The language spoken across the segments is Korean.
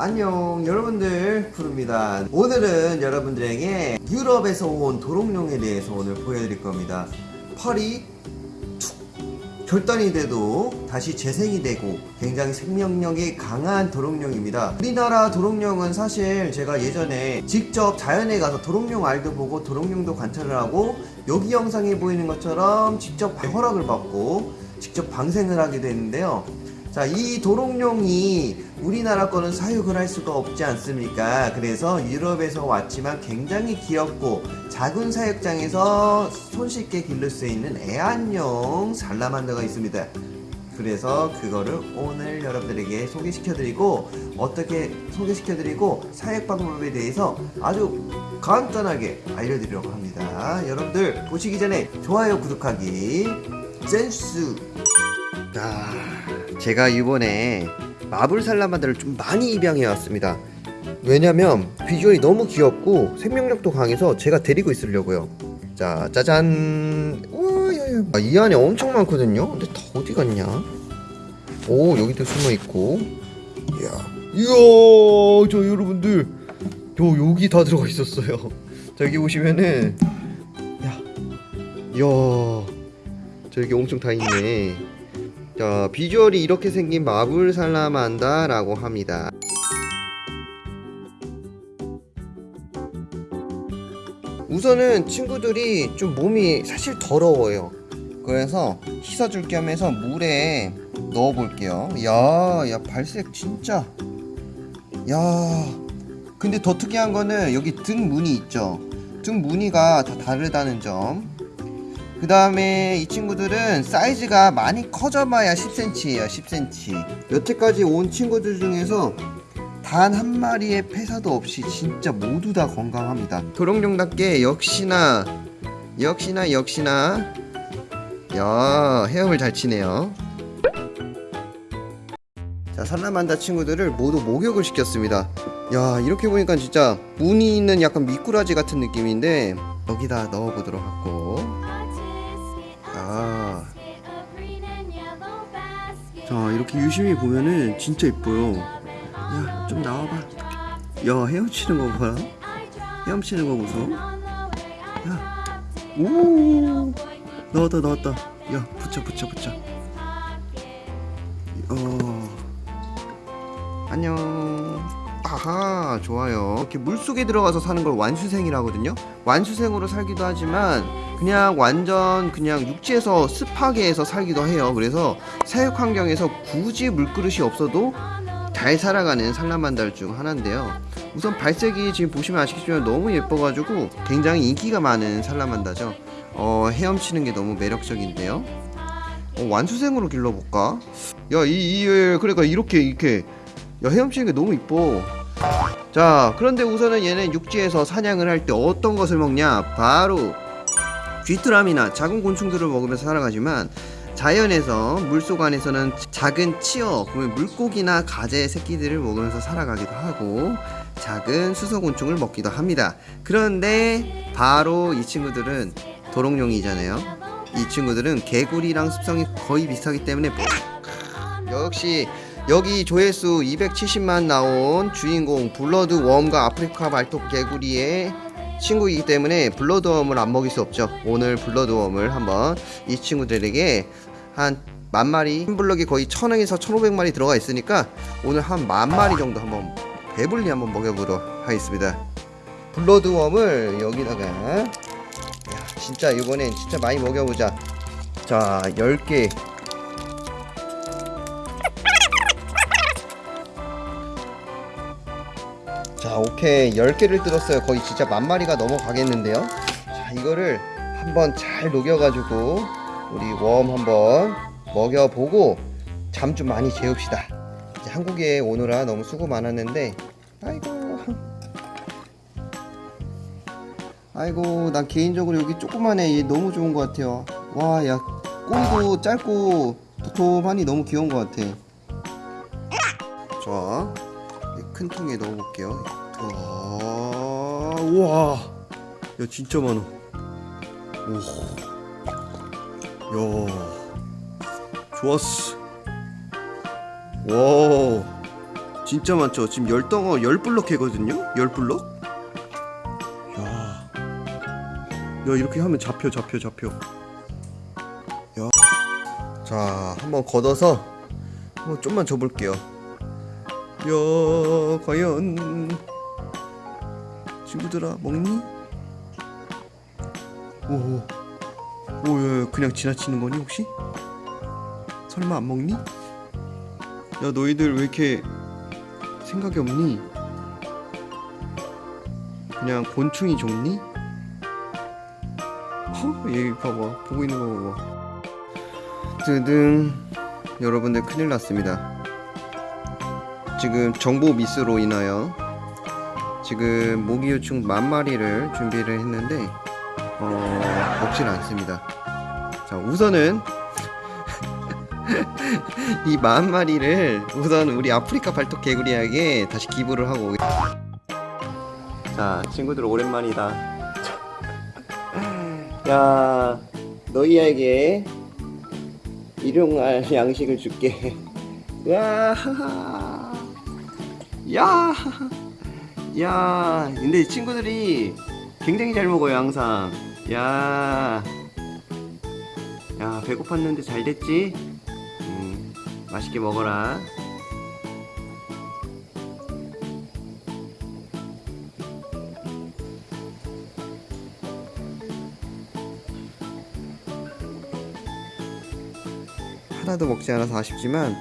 안녕 여러분들 푸릅니다. 오늘은 여러분들에게 유럽에서 온 도롱뇽에 대해서 오늘 보여드릴 겁니다. 펄이 툭 결단이 돼도 다시 재생이 되고 굉장히 생명력이 강한 도롱뇽입니다. 우리나라 도롱뇽은 사실 제가 예전에 직접 자연에 가서 도롱뇽 알도 보고 도롱뇽도 관찰을 하고 여기 영상에 보이는 것처럼 직접 허락을 받고 직접 방생을 하게 되는데요. 자, 이 도롱뇽이 우리나라 거는 사육을 할 수가 없지 않습니까? 그래서 유럽에서 왔지만 굉장히 귀엽고 작은 사육장에서 손쉽게 기를 수 있는 애완용 살라만더가 있습니다. 그래서 그거를 오늘 여러분들에게 소개시켜드리고 어떻게 소개시켜드리고 사육 방법에 대해서 아주 간단하게 알려드리려고 합니다. 여러분들 보시기 전에 좋아요, 구독하기, 센스. 자, 제가 이번에 마블 살라만더를 좀 많이 입양해 왔습니다. 왜냐면 비주얼이 너무 귀엽고 생명력도 강해서 제가 데리고 있으려고요. 자, 짜잔. 아, 이 안에 엄청 많거든요. 근데 다 어디 갔냐? 오, 여기도 숨어 있고. 이야, 이야, 저 여러분들, 저 여기 다 들어가 있었어요. 자, 여기 보시면은, 야, 이야, 저 여기 엄청 다 있네. 자, 비주얼이 이렇게 생긴 마블 살라만다 라고 합니다. 우선은 친구들이 좀 몸이 사실 더러워요. 그래서 씻어줄 겸 해서 물에 넣어 볼게요. 야, 야, 발색 진짜. 야, 근데 더 특이한 거는 여기 등 무늬 있죠. 등 무늬가 다 다르다는 점. 그 다음에 이 친구들은 사이즈가 많이 커져봐야 10cm예요 10cm 여태까지 온 친구들 중에서 단 한 마리의 폐사도 없이 진짜 모두 다 건강합니다. 도롱뇽답게 역시나 역시나 역시나 야 헤엄을 잘 치네요. 자 살라만다 친구들을 모두 목욕을 시켰습니다. 야 이렇게 보니까 진짜 무늬 있는 약간 미꾸라지 같은 느낌인데 여기다 넣어보도록 하고 자 이렇게 유심히 보면은 진짜 이뻐요. 야 좀 나와봐. 야 헤엄치는 거 봐라 헤엄치는 거 보소. 야오! 나왔다 나왔다. 야 붙여 붙여 붙여. 어. 안녕. 아하 좋아요. 이렇게 물속에 들어가서 사는 걸 완수생이라 하거든요. 완수생으로 살기도 하지만 그냥 완전 그냥 육지에서 습하게 해서 살기도 해요 그래서 사육 환경에서 굳이 물그릇이 없어도 잘 살아가는 살라만달 중 하나인데요 우선 발색이 지금 보시면 아시겠지만 너무 예뻐가지고 굉장히 인기가 많은 살라만다죠 어, 헤엄치는 게 너무 매력적인데요 어, 완수생으로 길러볼까? 야, 이, 이, 그러니까 이렇게, 이렇게. 야, 헤엄치는 게 너무 이뻐. 자, 그런데 우선은 얘는 육지에서 사냥을 할 때 어떤 것을 먹냐? 바로 귀뚜라미나 작은 곤충들을 먹으면서 살아가지만 자연에서 물속 안에서는 작은 치어, 물고기나 가재 새끼들을 먹으면서 살아가기도 하고 작은 수소곤충을 먹기도 합니다. 그런데 바로 이 친구들은 도롱뇽이잖아요. 이 친구들은 개구리랑 습성이 거의 비슷하기 때문에 역시 여기 조회수 270만 나온 주인공 bloodworm과 아프리카 발톱 개구리의 친구이기 때문에 bloodworm을 안 먹일 수 없죠. 오늘 bloodworm을 한번 이 친구들에게 한 만마리 한 블럭이 거의 천에서 천오백 마리 들어가 있으니까 오늘 한 만마리 정도 한번 배불리 한번 먹여보도록 하겠습니다. bloodworm을 여기다가 야, 진짜 이번엔 진짜 많이 먹여보자. 자 10개 오케이. 10개를 뜯었어요. 거의 진짜 만마리가 넘어가겠는데요. 자 이거를 한번 잘 녹여가지고 우리 worm 한번 먹여보고 잠 좀 많이 재웁시다. 이제 한국에 오느라 너무 수고 많았는데 아이고. 아이고 난 개인적으로 여기 조그만해. 얘 너무 좋은 것 같아요. 와 야 꼬리도 짧고 도톰하니 너무 귀여운 것 같아. 자, 이큰 통에 넣어볼게요. 와, 우와, 야 진짜 많아. 오, 야, 좋았어. 와, 진짜 많죠. 지금 열 덩어 열 블럭 캐거든요. 열 블럭. 야, 야 이렇게 하면 잡혀 잡혀 잡혀. 야, 자 한번 걷어서 한번 좀만 줘볼게요. 야, 과연 친구들아 먹니? 오, 오, 야, 야, 그냥 지나치는 거니 혹시? 설마 안 먹니? 야 너희들 왜 이렇게 생각이 없니? 그냥 곤충이 좋니? 어? 얘 봐봐 보고 있는 거 봐봐 뜨등 여러분들 큰일 났습니다 지금 정보 미스로 인하여 지금 모기요충 만 마리를 준비를 했는데 어 먹질 않습니다 자 우선은 이 만 마리를 우선 우리 아프리카 발톱 개구리에게 다시 기부를 하고. 자 친구들 오랜만이다 야 너희에게 일용할 양식을 줄게 야, 야, 야. 근데 친구들이 굉장히 잘 먹어요 항상. 야, 야 배고팠는데 잘 됐지? 음, 맛있게 먹어라. 하나도 먹지 않아서 아쉽지만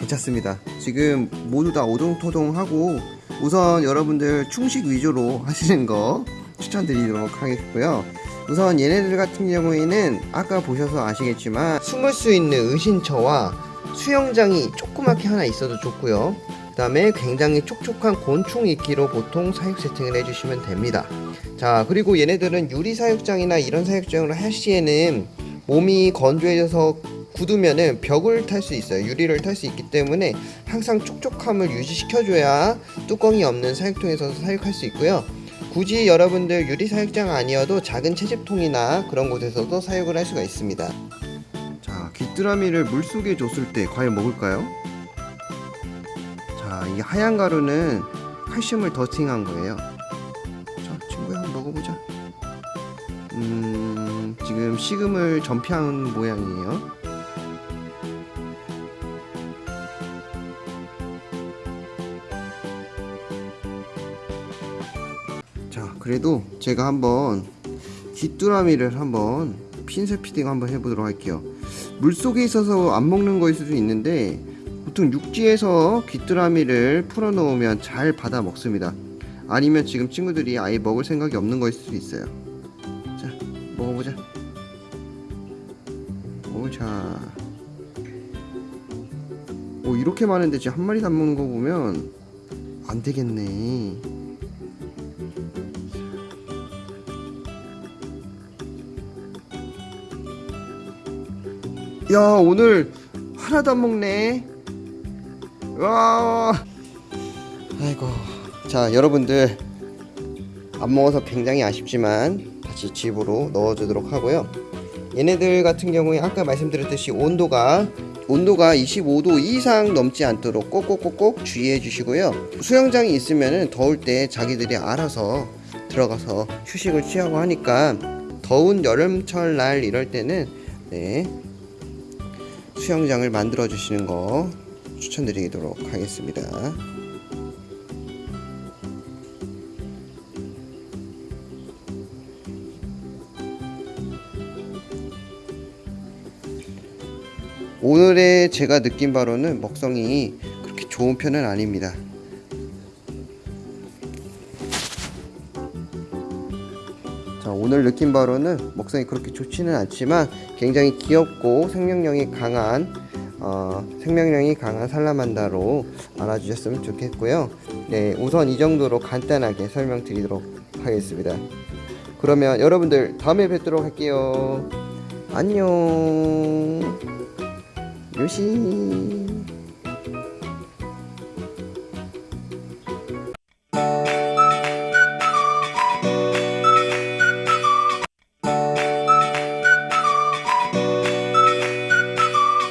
괜찮습니다. 지금 모두 다 오동토동하고 우선 여러분들 충식 위주로 하시는 거 추천드리도록 하겠고요. 우선 얘네들 같은 경우에는 아까 보셔서 아시겠지만 숨을 수 있는 의신처와 수영장이 조그맣게 하나 있어도 좋고요. 그 다음에 굉장히 촉촉한 곤충 이끼로 보통 사육 세팅을 해주시면 됩니다. 자 그리고 얘네들은 유리 사육장이나 이런 사육장을 할 시에는 몸이 건조해져서 굳으면은 벽을 탈 수 있어요. 유리를 탈 수 있기 때문에 항상 촉촉함을 유지시켜줘야 뚜껑이 없는 사육통에서 사육할 수 있고요. 굳이 여러분들 유리 사육장 아니어도 작은 채집통이나 그런 곳에서도 사육을 할 수가 있습니다. 자, 귀뚜라미를 물 속에 줬을 때 과연 먹을까요? 자, 이 하얀 가루는 칼슘을 더팅한 거예요. 자, 친구야, 한번 먹어보자. 음, 지금 식음을 전폐한 모양이에요. 자 그래도 제가 한번 귀뚜라미를 한번 핀셋 피딩 한번 해보도록 할게요. 물속에 있어서 안 먹는 거일 수도 있는데 보통 육지에서 귀뚜라미를 풀어 놓으면 잘 받아 먹습니다. 아니면 지금 친구들이 아예 먹을 생각이 없는 거일 수도 있어요. 자 먹어보자. 오자. 오 이렇게 많은데 지금 한 마리도 안 먹는 거 보면 안 되겠네 야 오늘 하나도 안 먹네. 와. 아이고. 자 여러분들. 안 먹어서 굉장히 아쉽지만 다시 집으로 넣어주도록 하고요. 얘네들 같은 경우에 아까 말씀드렸듯이 온도가 온도가 25도 이상 넘지 않도록 꼭꼭꼭꼭 주의해 주시고요. 수영장이 있으면 더울 때 자기들이 알아서 들어가서 휴식을 취하고 하니까 더운 여름철 날 이럴 때는 네 수영장을 만들어 주시는 거 추천드리도록 하겠습니다. 오늘의 제가 느낀 바로는 먹성이 그렇게 좋은 편은 아닙니다. 자, 오늘 느낀 바로는 먹성이 그렇게 좋지는 않지만 굉장히 귀엽고 생명력이 강한 어, 생명력이 강한 살라만다로 알아주셨으면 좋겠고요. 네, 우선 이 정도로 간단하게 설명드리도록 하겠습니다. 그러면 여러분들 다음에 뵙도록 할게요. 안녕. 요시.